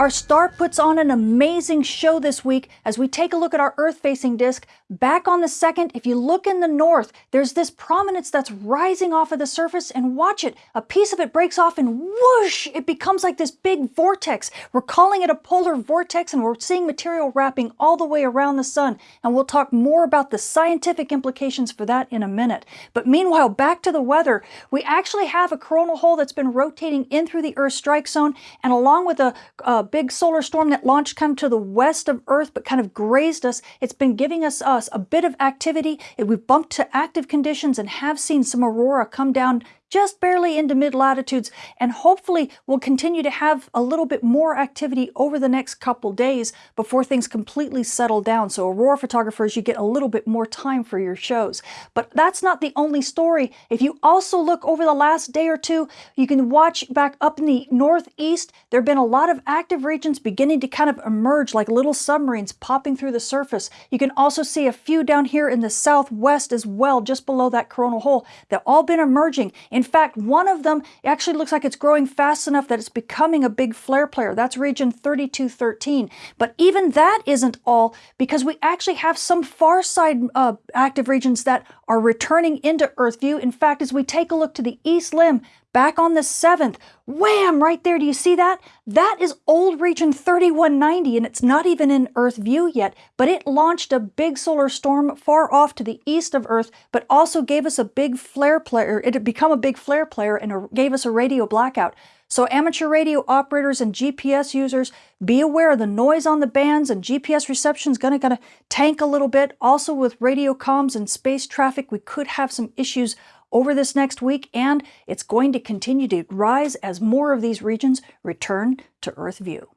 Our star puts on an amazing show this week as we take a look at our Earth-facing disk. Back on the second, if you look in the north, there's this prominence that's rising off of the surface and watch it. A piece of it breaks off and whoosh, it becomes like this big vortex. We're calling it a polar vortex and we're seeing material wrapping all the way around the sun. And we'll talk more about the scientific implications for that in a minute. But meanwhile, back to the weather, we actually have a coronal hole that's been rotating in through the Earth strike zone and along with a, a big solar storm that launched kind of to the west of Earth but kind of grazed us. It's been giving us, us a bit of activity. We've bumped to active conditions and have seen some aurora come down just barely into mid-latitudes, and hopefully we'll continue to have a little bit more activity over the next couple days before things completely settle down. So aurora photographers, you get a little bit more time for your shows. But that's not the only story. If you also look over the last day or two, you can watch back up in the northeast, there have been a lot of active regions beginning to kind of emerge like little submarines popping through the surface. You can also see a few down here in the southwest as well, just below that coronal hole. They've all been emerging. In in fact, one of them actually looks like it's growing fast enough that it's becoming a big flare player. That's region 3213. But even that isn't all because we actually have some far side uh, active regions that are returning into Earth view. In fact, as we take a look to the east limb, back on the 7th, wham, right there, do you see that? That is old region 3190, and it's not even in Earth view yet, but it launched a big solar storm far off to the east of Earth, but also gave us a big flare player. It had become a big flare player and gave us a radio blackout. So amateur radio operators and GPS users, be aware of the noise on the bands and GPS reception is going to gonna tank a little bit. Also with radio comms and space traffic, we could have some issues over this next week, and it's going to continue to rise as more of these regions return to Earth view.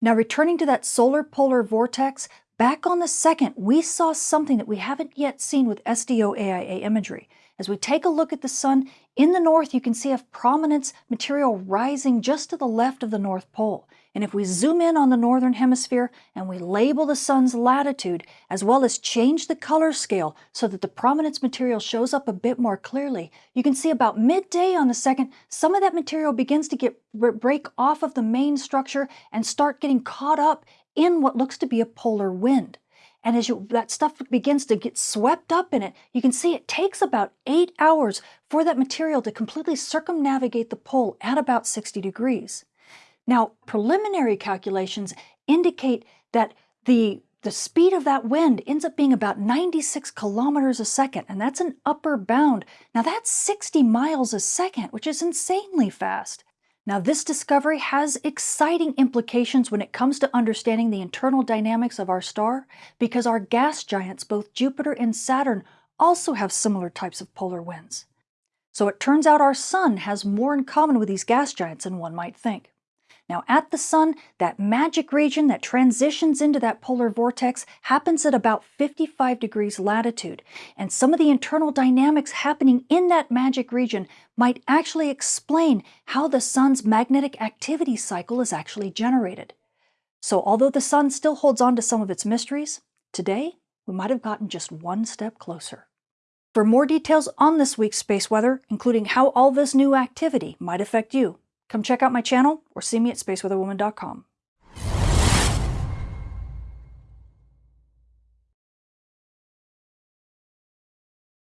Now returning to that solar polar vortex, back on the 2nd, we saw something that we haven't yet seen with SDO AIA imagery. As we take a look at the sun, in the north you can see a prominence material rising just to the left of the North Pole. And if we zoom in on the northern hemisphere and we label the sun's latitude, as well as change the color scale so that the prominence material shows up a bit more clearly, you can see about midday on the second, some of that material begins to get break off of the main structure and start getting caught up in what looks to be a polar wind. And as you, that stuff begins to get swept up in it, you can see it takes about eight hours for that material to completely circumnavigate the pole at about 60 degrees. Now, preliminary calculations indicate that the the speed of that wind ends up being about 96 kilometers a second, and that's an upper bound. Now that's 60 miles a second, which is insanely fast. Now this discovery has exciting implications when it comes to understanding the internal dynamics of our star, because our gas giants, both Jupiter and Saturn, also have similar types of polar winds. So it turns out our sun has more in common with these gas giants than one might think. Now at the sun, that magic region that transitions into that polar vortex happens at about 55 degrees latitude. And some of the internal dynamics happening in that magic region might actually explain how the sun's magnetic activity cycle is actually generated. So although the sun still holds on to some of its mysteries, today we might have gotten just one step closer. For more details on this week's space weather, including how all this new activity might affect you, Come check out my channel or see me at spaceweatherwoman.com.